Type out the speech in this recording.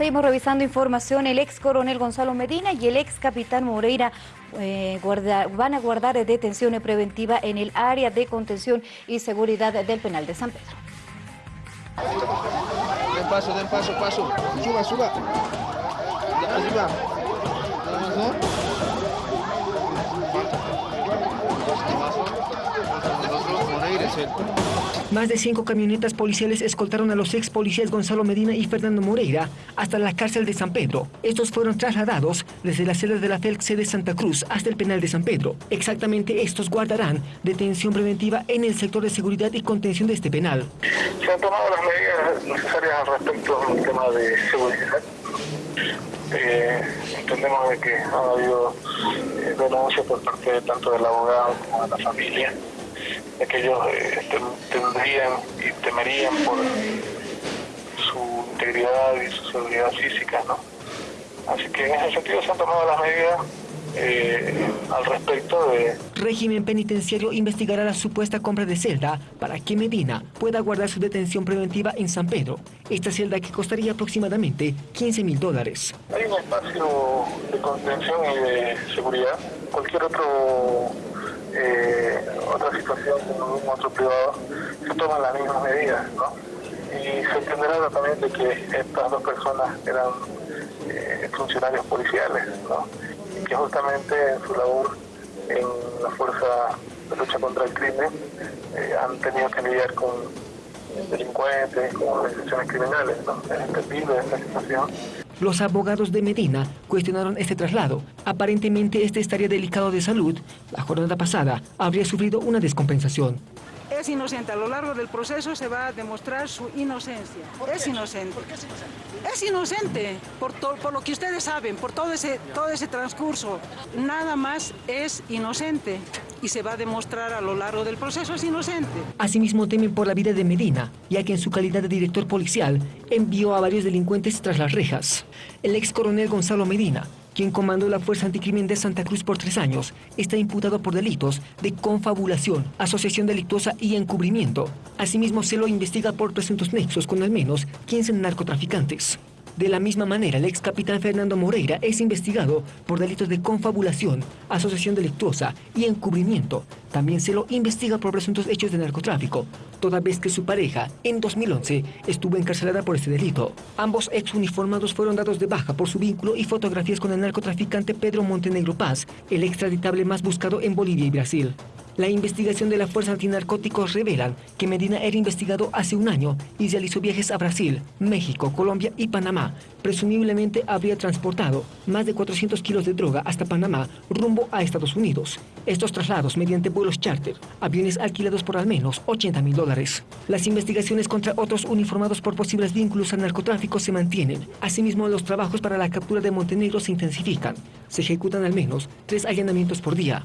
Seguimos revisando información. El ex coronel Gonzalo Medina y el ex capitán Moreira eh, van a guardar detención preventiva en el área de contención y seguridad del penal de San Pedro. Den paso, den paso, paso. Suba, suba. Arriba. Más de cinco camionetas policiales escoltaron a los ex policías Gonzalo Medina y Fernando Moreira hasta la cárcel de San Pedro. Estos fueron trasladados desde la sede de la FELC de Santa Cruz hasta el penal de San Pedro. Exactamente estos guardarán detención preventiva en el sector de seguridad y contención de este penal. Se han tomado las medidas necesarias al respecto del tema de seguridad. Eh, entendemos de que ha habido eh, denuncias por parte tanto del abogado como de la familia de que ellos eh, tendrían y temerían por su integridad y su seguridad física, ¿no? Así que en ese sentido se han tomado las medidas eh, al respecto de... Régimen penitenciario investigará la supuesta compra de celda para que Medina pueda guardar su detención preventiva en San Pedro. Esta celda que costaría aproximadamente 15 mil dólares. Hay un espacio de contención y de seguridad. Cualquier otro situación como un otro privado, se toman las mismas medidas, ¿no? Y se entenderá también de que estas dos personas eran eh, funcionarios policiales, ¿no? Y que justamente en su labor en la fuerza de lucha contra el crimen eh, han tenido que lidiar con delincuentes, con organizaciones criminales, ¿no? Es entendible esta situación. Los abogados de Medina cuestionaron este traslado. Aparentemente este estaría delicado de salud. La jornada pasada habría sufrido una descompensación. Es inocente. A lo largo del proceso se va a demostrar su inocencia. Es inocente. ¿Por qué es inocente? Es inocente, por, por lo que ustedes saben, por todo ese, todo ese transcurso. Nada más es inocente y se va a demostrar a lo largo del proceso es inocente. Asimismo temen por la vida de Medina, ya que en su calidad de director policial envió a varios delincuentes tras las rejas. El ex coronel Gonzalo Medina, quien comandó la Fuerza Anticrimen de Santa Cruz por tres años, está imputado por delitos de confabulación, asociación delictuosa y encubrimiento. Asimismo, se lo investiga por presuntos nexos con al menos 15 narcotraficantes. De la misma manera, el ex capitán Fernando Moreira es investigado por delitos de confabulación, asociación delictuosa y encubrimiento. También se lo investiga por presuntos hechos de narcotráfico, toda vez que su pareja, en 2011, estuvo encarcelada por este delito. Ambos ex uniformados fueron dados de baja por su vínculo y fotografías con el narcotraficante Pedro Montenegro Paz, el extraditable más buscado en Bolivia y Brasil. La investigación de la Fuerza Antinarcóticos revelan que Medina era investigado hace un año y realizó viajes a Brasil, México, Colombia y Panamá. Presumiblemente habría transportado más de 400 kilos de droga hasta Panamá rumbo a Estados Unidos. Estos traslados mediante vuelos charter, aviones alquilados por al menos 80 mil dólares. Las investigaciones contra otros uniformados por posibles vínculos al narcotráfico se mantienen. Asimismo, los trabajos para la captura de Montenegro se intensifican. Se ejecutan al menos tres allanamientos por día.